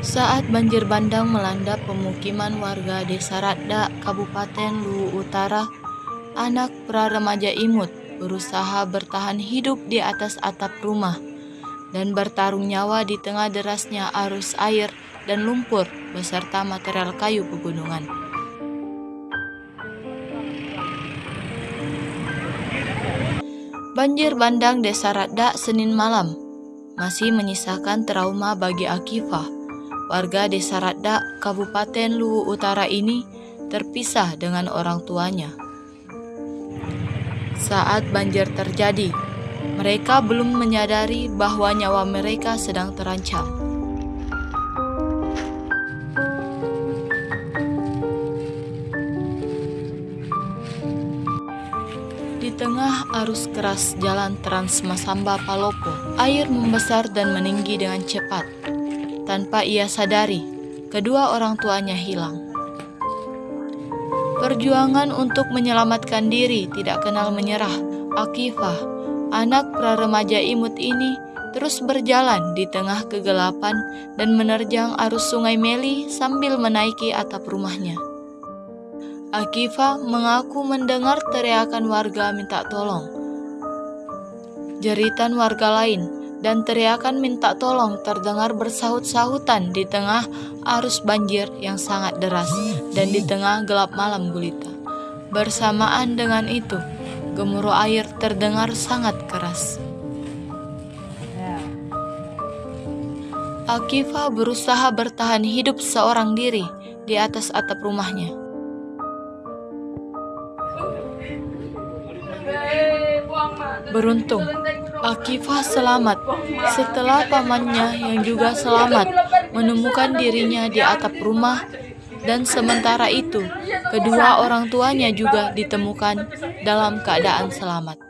Saat banjir bandang melanda pemukiman warga Desa Radda, Kabupaten Luwu Utara, anak pra remaja imut berusaha bertahan hidup di atas atap rumah dan bertarung nyawa di tengah derasnya arus air dan lumpur beserta material kayu pegunungan. Banjir bandang Desa Radda Senin malam masih menyisakan trauma bagi Akifah Warga Desa Radda, Kabupaten Luwu Utara ini terpisah dengan orang tuanya. Saat banjir terjadi, mereka belum menyadari bahwa nyawa mereka sedang terancam. Di tengah arus keras jalan Trans Masamba Palopo, air membesar dan meninggi dengan cepat. Tanpa ia sadari, kedua orang tuanya hilang. Perjuangan untuk menyelamatkan diri tidak kenal menyerah. Akifah, anak pra remaja imut ini, terus berjalan di tengah kegelapan dan menerjang arus sungai Meli sambil menaiki atap rumahnya. Akifah mengaku mendengar teriakan warga minta tolong. Jeritan warga lain dan teriakan minta tolong terdengar bersahut-sahutan di tengah arus banjir yang sangat deras dan di tengah gelap malam gulita. Bersamaan dengan itu, gemuruh air terdengar sangat keras. Akifah berusaha bertahan hidup seorang diri di atas atap rumahnya. Beruntung, Akifah selamat setelah pamannya yang juga selamat menemukan dirinya di atap rumah dan sementara itu kedua orang tuanya juga ditemukan dalam keadaan selamat.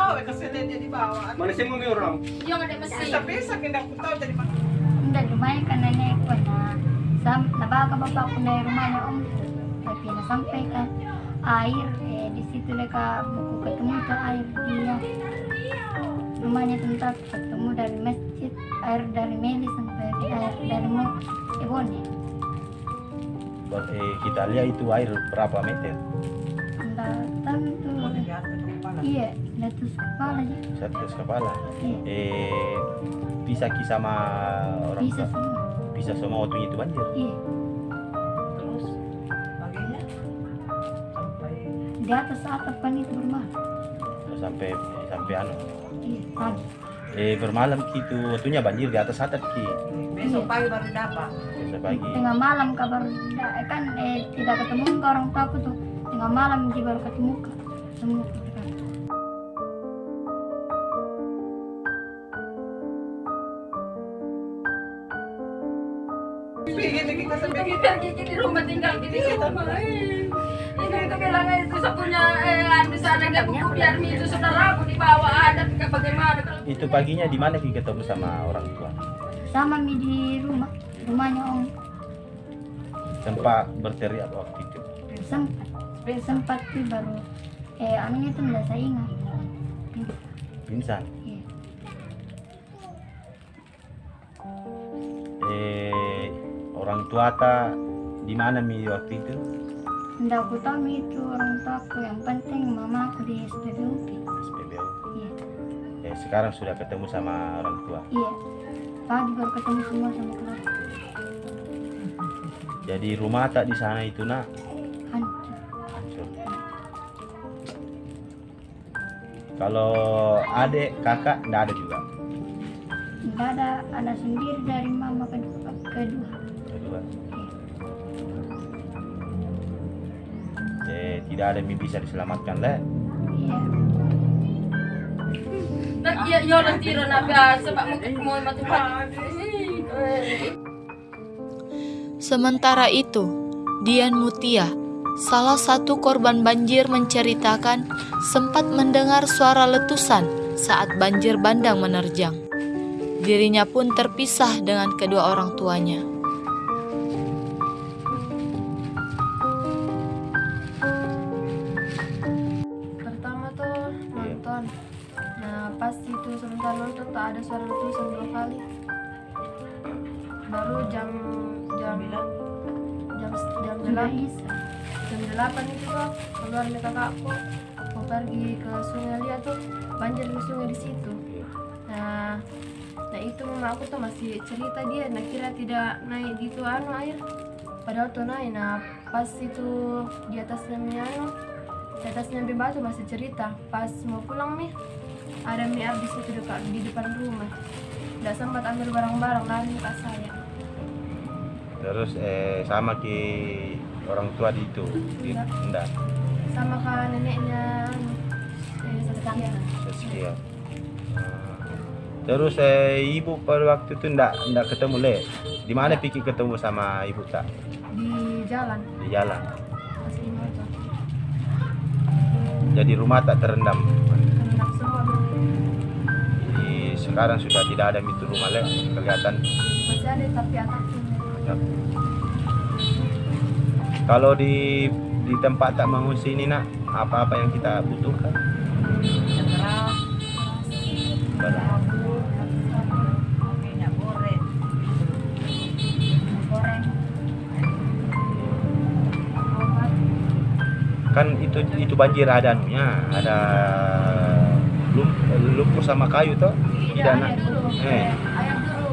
ke bawah eh, kasi dia di bawah. Mana sih mau orang? Yung ada mesin. Sa pesa kinda ko tahu jadi pak. Hindi, lumayan ka na niya ko na sam, nabaga pa pa ko na rumahnya om tapi nasampai kan air eh, di situ mereka buku ketemu tuh air dia rumahnya tempat ketemu dari masjid air dari Meli sampai air dari Mo Ebone eh, kita lihat itu air berapa meter enggak tahu itu iya letus kepala aja satu kepala? Iya. Eh bisa kisah sama orang bisa tua? semua. Bisa sama waktunya itu banjir? Iya. Terus paginya sampai di atas atap kan itu bermalam. Sampai sampai anu? Iya pagi. Eh bermalam gitu waktunya banjir di atas atap ki. Besok pagi baru dapat. biasa pagi. Tengah malam kabar da- kan eh, tidak ketemu ke orang tua aku tuh. Tengah malam dia baru ketemu ke semua Kita di rumah tinggal di rumah. itu itu eh sana buku biar itu dibawa ada bagaimana kalau itu paginya di mana ki ketemu sama orang tua sama mi di rumah rumahnya om sempat berteriak waktu itu sempat sempat tuh baru eh anunya tuh nggak saya ingat pingsan. Orang tua ta di mana mi waktu itu? Nggak aku tahu mi itu orang tua aku. Yang penting mama aku di SPBUP SPBU iya. Eh sekarang sudah ketemu sama orang tua? Iya. Pagi baru ketemu semua sama keluarga. Jadi rumah tak di sana itu nak? Hancur. Hancur. Kalau adik kakak nggak ada juga? Nggak ada. Ada sendiri dari mama kedua. Kedua. Eh, tidak ada yang bisa diselamatkan le. Iya. Nak iya iya orang tiro na biasa pak mau mau mati Sementara itu, Dian Mutia, salah satu korban banjir menceritakan sempat mendengar suara letusan saat banjir bandang menerjang. Dirinya pun terpisah dengan kedua orang tuanya. Pas itu sebentar nonton tak ada suara letusan dua kali. Baru jam jam jam jam delapan jam delapan itu tuh keluar dari kakakku mau pergi ke sungai lihat tuh banjir di sungai di situ. Nah nah itu mama aku tuh masih cerita dia nah kira tidak naik gitu anu air. Padahal tuh naik nah pas itu di atasnya anu di atasnya batu masih cerita pas mau pulang mi ada mi di situ dekat di depan rumah tidak sempat ambil barang-barang lari ke saya Terus eh sama ke orang tua di itu. Di, Enggak. enggak. sama ke neneknya eh, Sekian. Ah. Terus eh, ibu pada waktu itu enggak enggak ketemu le. Di mana pikir ketemu sama ibu tak? di jalan Di jalan. pas Jadi rumah tak terendam. Sekarang sudah tidak ada itu rumah le. Kelihatan. masih ada tapi Ya. Kalau di di tempat tak mengungsi ini nak apa-apa yang kita butuhkan? Goreng. Kan itu itu banjir ada anunya, ada lumpur sama kayu toh? Nak. dulu Eh, air dulu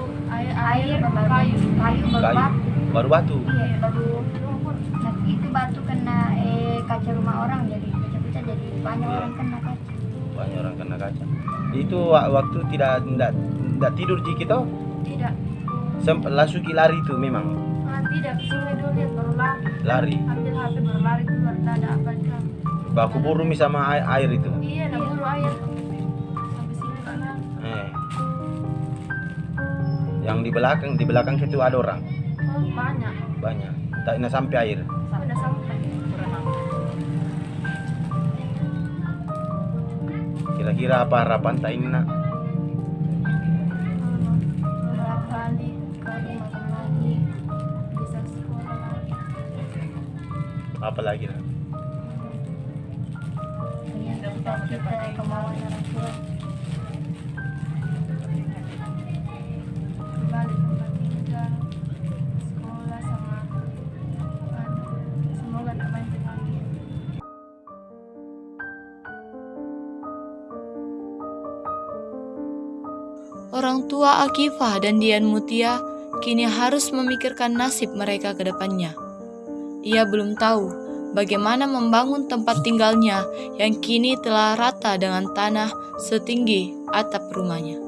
air baru kayu kayu baru kayu batu. baru batu. Iya, baru lumpur. Nah, itu batu kena eh, kaca rumah orang jadi pecah-pecah jadi banyak Iya. orang kena kaca. Banyak orang kena kaca. Itu wa- waktu tidak tidak, tidak tidur jiki toh? tidak Sempat langsung lari itu memang ah, tidak sungai dulu lihat baru lari lari. ambil HP baru lari keluar ada apa Baku burung sama air, air itu. iya nak buru air Yang di belakang di belakang situ ada orang oh banyak banyak. Tak nak sampai air. sudah sampai Kira-kira apa harapan tak ini nak? Apa lagi nak? Orang tua Akifah dan Dian Mutia kini harus memikirkan nasib mereka ke depannya. Ia belum tahu bagaimana membangun tempat tinggalnya yang kini telah rata dengan tanah setinggi atap rumahnya.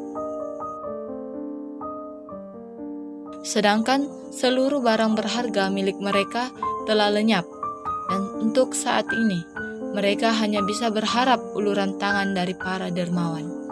Sedangkan seluruh barang berharga milik mereka telah lenyap, dan untuk saat ini mereka hanya bisa berharap uluran tangan dari para dermawan.